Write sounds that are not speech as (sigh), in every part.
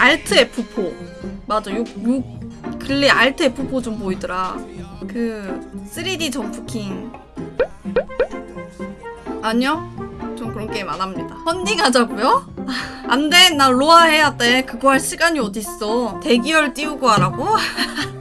알트 F4 맞아 요, 요 근래 알트 F4 좀 보이더라. 그 3D 점프킹. 아니요? 전 그런 게임 안 합니다. 펀딩하자고요? 안돼. 나 로아 해야 돼. 그거 할 시간이 어딨어. 대기열 띄우고 하라고? (laughs)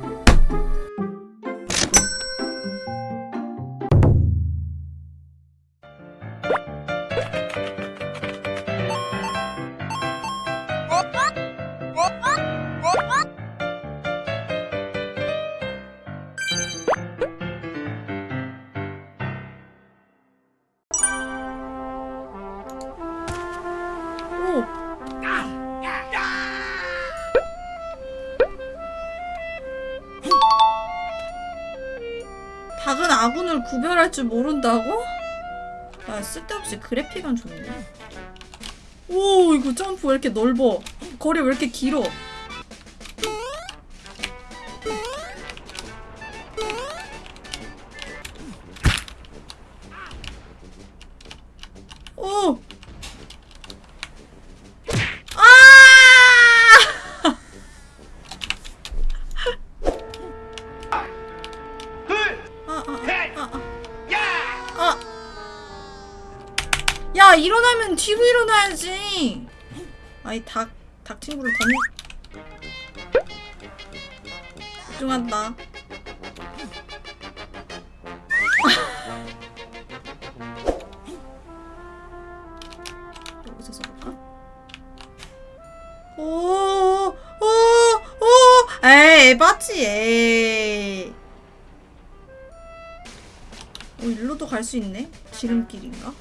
아군을 구별할 줄 모른다고? 아 쓸데없이 그래픽은 좋네. 오 이거 점프 왜 이렇게 넓어? 거리 왜 이렇게 길어 야, 일어나면 뒤로 일어나야지. 아이 닭, 닭 친구를 더 집중한다. 여기서 써볼까? 오, 오, 오, 에이, 에바지, 에이. 어, 일로도 갈 수 있네? 지름길인가?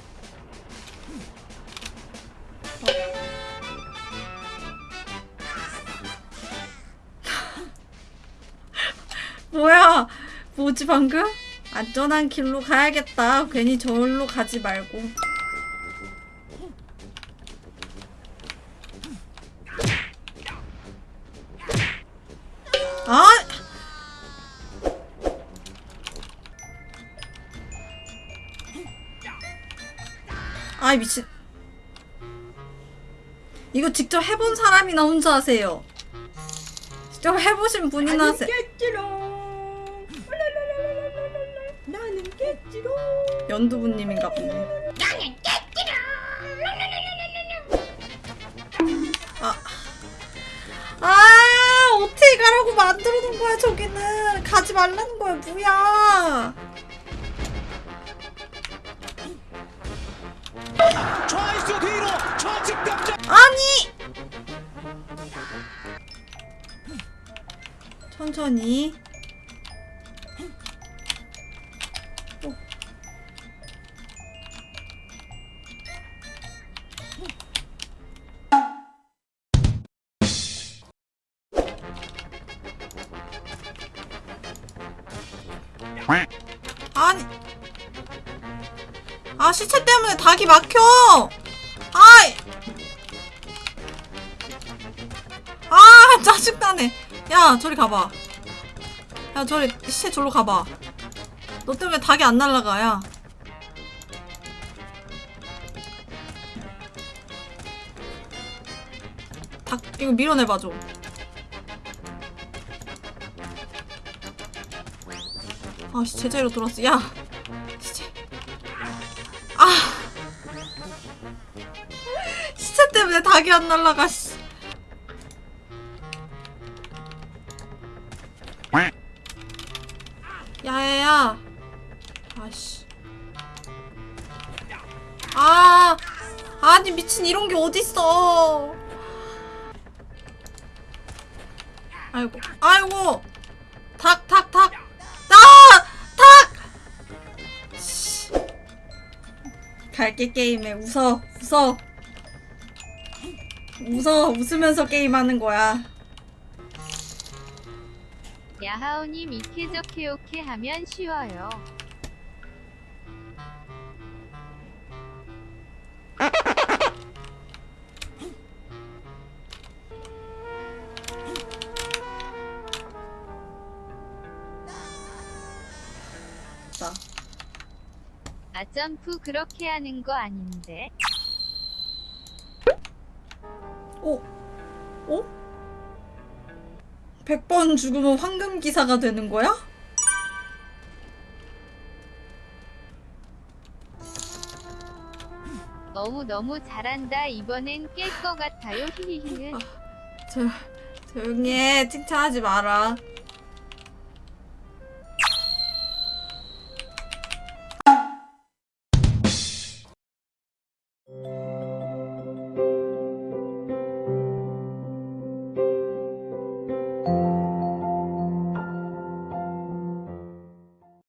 뭐지 방금? 안전한 길로 가야겠다. 괜히 저울로 가지 말고. 아! 아이 미친. 이거 직접 해본 사람이나 혼자 하세요. 직접 해보신 분이나 하세요. 나는 깼지롱 연두부님인가 보네. 아, 아 어떻게 가라고 만들어 놓은 거야 저기는 가지 말라는 거야 뭐야? 뒤로 좌측 아니 천천히. 아니. 아 시체 때문에 닭이 막혀. 아이. 아 짜증나네. 야 저리 가봐. 야 저리 시체 저로 가봐. 너 때문에 닭이 안 날라가 야. 닭 이거 밀어내봐 좀 아, 씨, 제자리로 돌았어. 야! 시체. 아! 시체 때문에 닭이 안 날라가, 씨. 야야야. 아씨. 아! 아니, 미친 이런 게 어딨어. 아이고, 아이고! 닭, 닭, 닭! 갈게 게임에 웃어, 웃어. 웃어, 웃으면서 게임하는 거야. 야하오님 이케저케오케 하면 쉬워요. 아 점프 그렇게 하는 거 아닌데. 오, 오? 100번 죽으면 황금 기사가 되는 거야? 너무 너무 잘한다. 이번엔 깰것 같아요. 히히히는 저 조용히 해. 칭찬하지 마라.